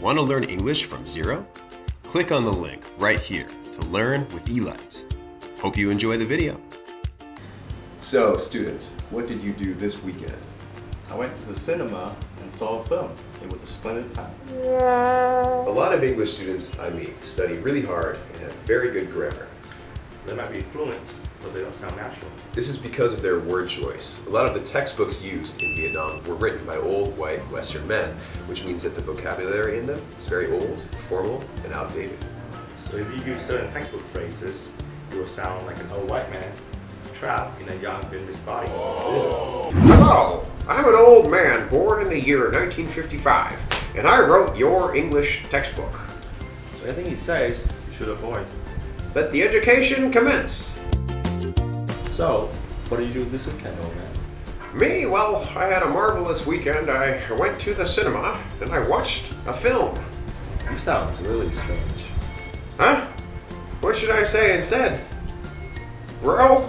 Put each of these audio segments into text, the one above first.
Want to learn English from zero? Click on the link right here to learn with Elight. Hope you enjoy the video. So, student, what did you do this weekend? I went to the cinema and saw a film. It was a splendid time. A lot of English students I meet study really hard and have very good grammar. They might be fluent, but they don't sound natural. This is because of their word choice. A lot of the textbooks used in Vietnam were written by old white Western men, which means that the vocabulary in them is very old, formal, and outdated. So if you use certain textbook phrases, you will sound like an old white man trapped in a young Vietnamese body. Hello, I'm an old man born in the year 1955, and I wrote your English textbook. So anything he says, you should avoid. Let the education commence. So, what did you do this weekend, old man? Me, well, I had a marvelous weekend. I went to the cinema and I watched a film. You sound really strange. Huh? What should I say instead? Bro?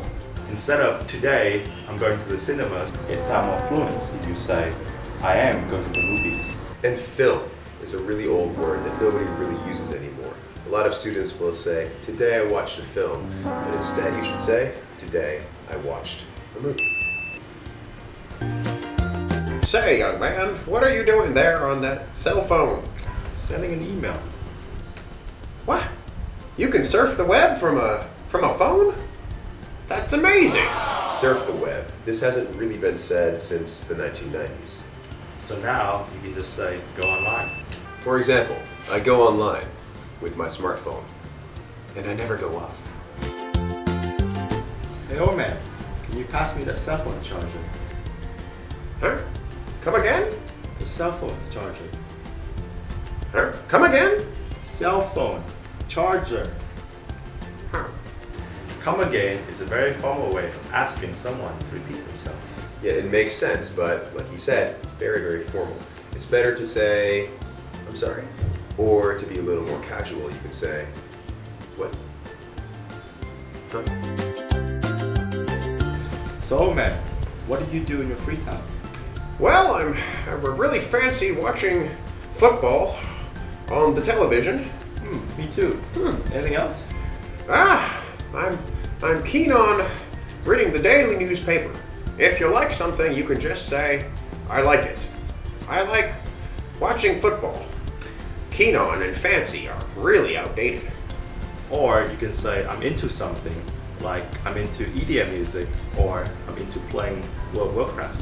Instead of today, I'm going to the cinemas, it sounds more fluent if you say, I am going to the movies. And film is a really old word that nobody really uses anymore. A lot of students will say, today I watched a film, but instead you should say, today I watched a movie. Say, young man, what are you doing there on that cell phone? Sending an email. What? You can surf the web from a from a phone? That's amazing. Surf the web. This hasn't really been said since the 1990s. So now you can just say, go online. For example, I go online with my smartphone, and I never go off. Hey old man, can you pass me that cell phone charger? Huh? Come again? The cell phone charger. Huh? Come again? Cell phone charger. Huh. Come again is a very formal way of asking someone to repeat themselves. Yeah, it makes sense, but like he said, very, very formal. It's better to say, I'm sorry. Or to be a little more casual, you can say, what? Huh? So man, what did you do in your free time? Well, I'm, I'm really fancy watching football on the television. Hmm, me too. Hmm. Anything else? Ah, I'm I'm keen on reading the daily newspaper. If you like something, you can just say, I like it. I like watching football. Keen on and fancy are really outdated. Or you can say, I'm into something, like I'm into EDM music, or I'm into playing World of Warcraft.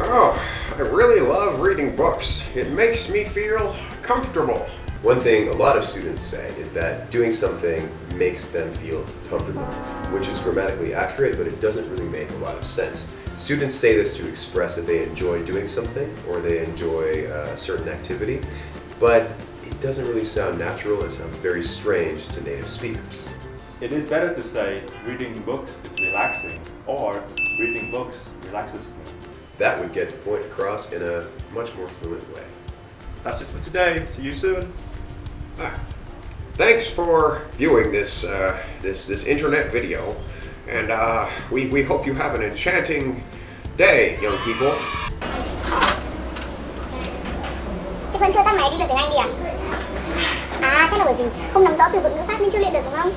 Oh, I really love reading books. It makes me feel comfortable. One thing a lot of students say is that doing something makes them feel comfortable, which is grammatically accurate, but it doesn't really make a lot of sense. Students say this to express that they enjoy doing something or they enjoy a certain activity, but it doesn't really sound natural, it sounds very strange to native speakers. It is better to say, reading books is relaxing, or reading books relaxes me. That would get the point across in a much more fluent way. That's it for today. See you soon. Thanks for viewing this uh, this this internet video, and uh, we we hope you have an enchanting day, young people. Thế vẫn chưa tắt máy đi luyện tiếng Anh đi à? À, chắc là bởi vì không nắm rõ từ vựng ngữ pháp nên chưa luyện được đúng không?